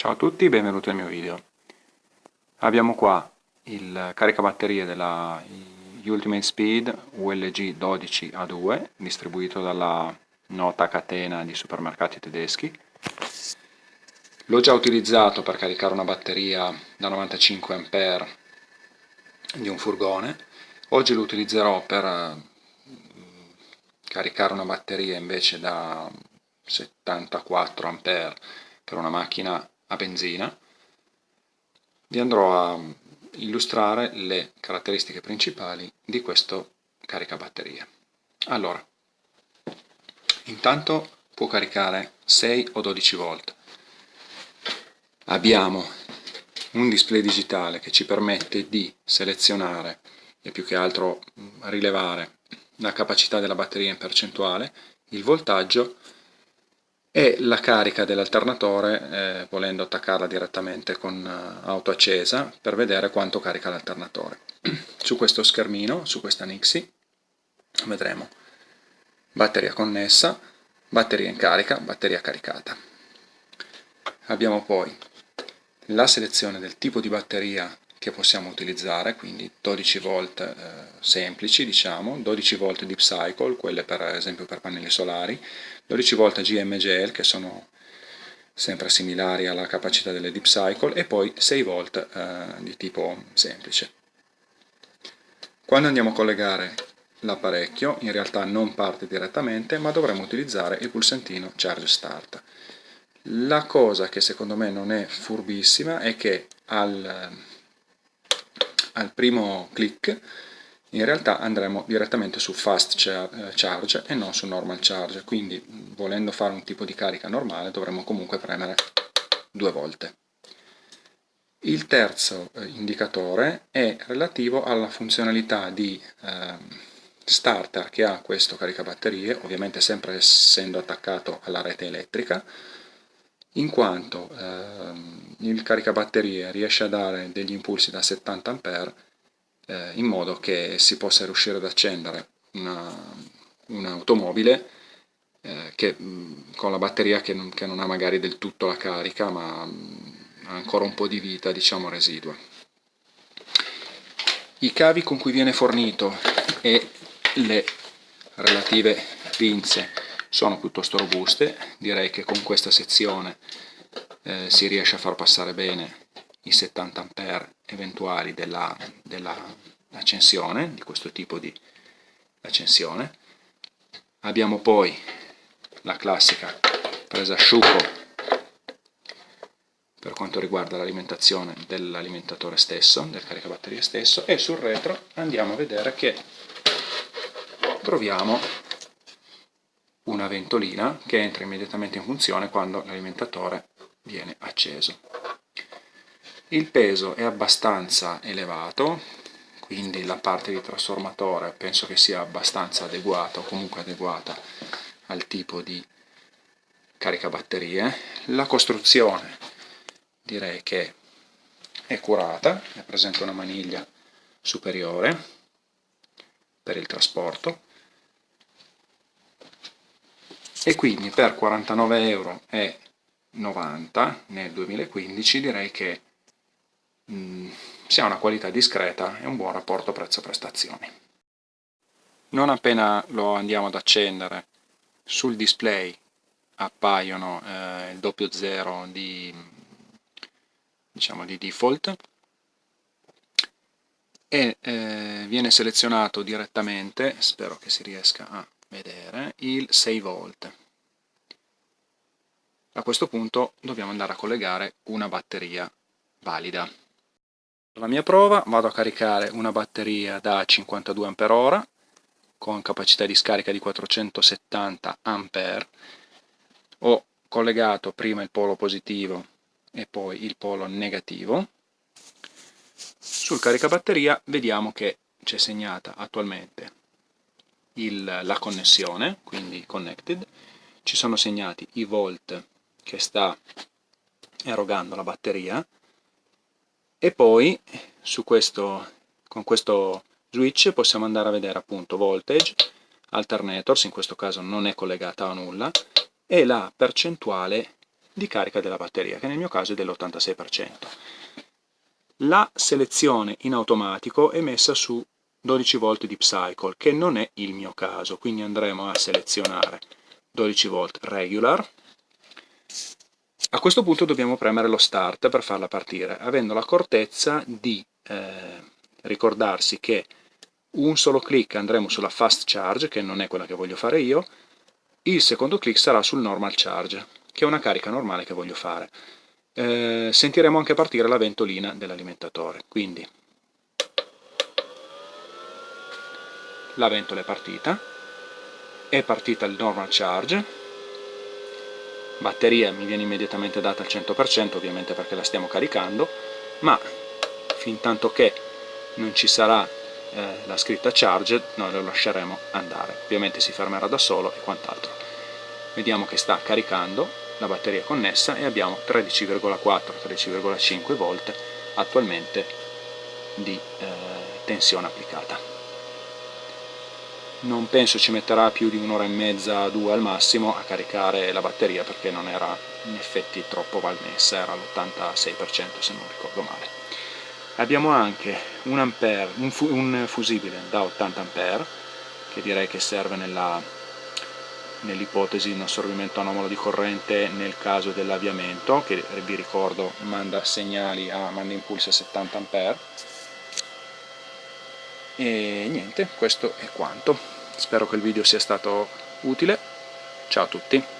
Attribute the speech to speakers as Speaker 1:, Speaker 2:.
Speaker 1: Ciao a tutti, benvenuti al mio video. Abbiamo qua il caricabatterie della Ultimate Speed ULG 12A2 distribuito dalla nota catena di supermercati tedeschi. L'ho già utilizzato per caricare una batteria da 95 A di un furgone. Oggi lo utilizzerò per eh, caricare una batteria invece da 74 A per una macchina a benzina, vi andrò a illustrare le caratteristiche principali di questo caricabatterie. Allora, intanto può caricare 6 o 12 volt. Abbiamo un display digitale che ci permette di selezionare e più che altro rilevare la capacità della batteria in percentuale, il voltaggio e la carica dell'alternatore eh, volendo attaccarla direttamente con uh, auto accesa per vedere quanto carica l'alternatore. su questo schermino, su questa Nixie, vedremo batteria connessa, batteria in carica, batteria caricata. Abbiamo poi la selezione del tipo di batteria che possiamo utilizzare, quindi 12 volt eh, semplici, diciamo, 12 volt deep cycle, quelle per esempio per pannelli solari, 12 volt GMGL che sono sempre similari alla capacità delle deep cycle e poi 6 volt eh, di tipo semplice. Quando andiamo a collegare l'apparecchio in realtà non parte direttamente ma dovremo utilizzare il pulsantino Charge Start. La cosa che secondo me non è furbissima è che al al primo clic in realtà andremo direttamente su fast eh, charge e non su normal charge. Quindi volendo fare un tipo di carica normale dovremo comunque premere due volte. Il terzo eh, indicatore è relativo alla funzionalità di eh, starter che ha questo caricabatterie ovviamente sempre essendo attaccato alla rete elettrica in quanto ehm, il caricabatterie riesce a dare degli impulsi da 70 A eh, in modo che si possa riuscire ad accendere un'automobile eh, che, con la batteria che non, che non, ha magari del tutto la carica ma ha ancora un po' di vita diciamo residua. I cavi con cui viene fornito e le relative pinze sono piuttosto robuste, direi che con questa sezione eh, si riesce a far passare bene i 70 A eventuali dell'accensione, dell di questo tipo di accensione. Abbiamo poi la classica presa asciugo per quanto riguarda l'alimentazione dell'alimentatore stesso, del caricabatterie stesso, e sul retro andiamo a vedere che troviamo una ventolina che entra immediatamente in funzione quando l'alimentatore viene acceso. Il peso è abbastanza elevato, quindi la parte di trasformatore penso che sia abbastanza adeguata o comunque adeguata al tipo di caricabatterie. La costruzione direi che è curata, è presente una maniglia superiore per il trasporto e quindi per 49,90 euro nel 2015 direi che mh, mm, si ha una qualità discreta e un buon rapporto prezzo-prestazioni. Non appena lo andiamo ad accendere sul display appaiono eh, il doppio zero di, diciamo, di default e eh, viene selezionato direttamente, spero che si riesca a vedere il 6 volt. A questo punto dobbiamo andare a collegare una batteria valida. La mia prova vado a caricare una batteria da 52 Ah con capacità di scarica di 470 A ho collegato prima il polo positivo e poi il polo negativo. Sul caricabatteria vediamo che c'è segnata attualmente il, la connessione, quindi connected, ci sono segnati i volt che sta erogando la batteria e poi questo, con questo switch possiamo andare a vedere appunto voltage, alternators, in questo caso non è collegata a nulla, e la percentuale di carica della batteria, che nel mio caso è dell'86%. La selezione in automatico è messa su 12 volt di Psycle, che non è il mio caso, quindi andremo a selezionare 12 volt regular. A questo punto dobbiamo premere lo start per farla partire, avendo l'accortezza di eh, ricordarsi che un solo clic andremo sulla fast charge, che non è quella che voglio fare io, il secondo clic sarà sul normal charge, che è una carica normale che voglio fare. Eh, sentiremo anche partire la ventolina dell'alimentatore, quindi la ventola è partita, è partita il normal charge, batteria mi viene immediatamente data al 100% ovviamente perché la stiamo caricando, ma fin tanto che non ci sarà eh, la scritta charge noi lo lasceremo andare, ovviamente si fermerà da solo e quant'altro. Vediamo che sta caricando la batteria connessa e abbiamo 13,4-13,5 volt attualmente di eh, tensione applicata non penso ci metterà più di un'ora e mezza, due al massimo a caricare la batteria perché non era in effetti troppo valmessa, era l'86% se non ricordo male. Abbiamo anche un, ampere, un, fu un fusibile da 80 A che direi che serve nell'ipotesi di un assorbimento anomalo di corrente nel caso dell'avviamento che vi ricordo manda segnali a manda impulsi a 70 A e niente, questo è quanto. Spero che il video sia stato utile. Ciao a tutti!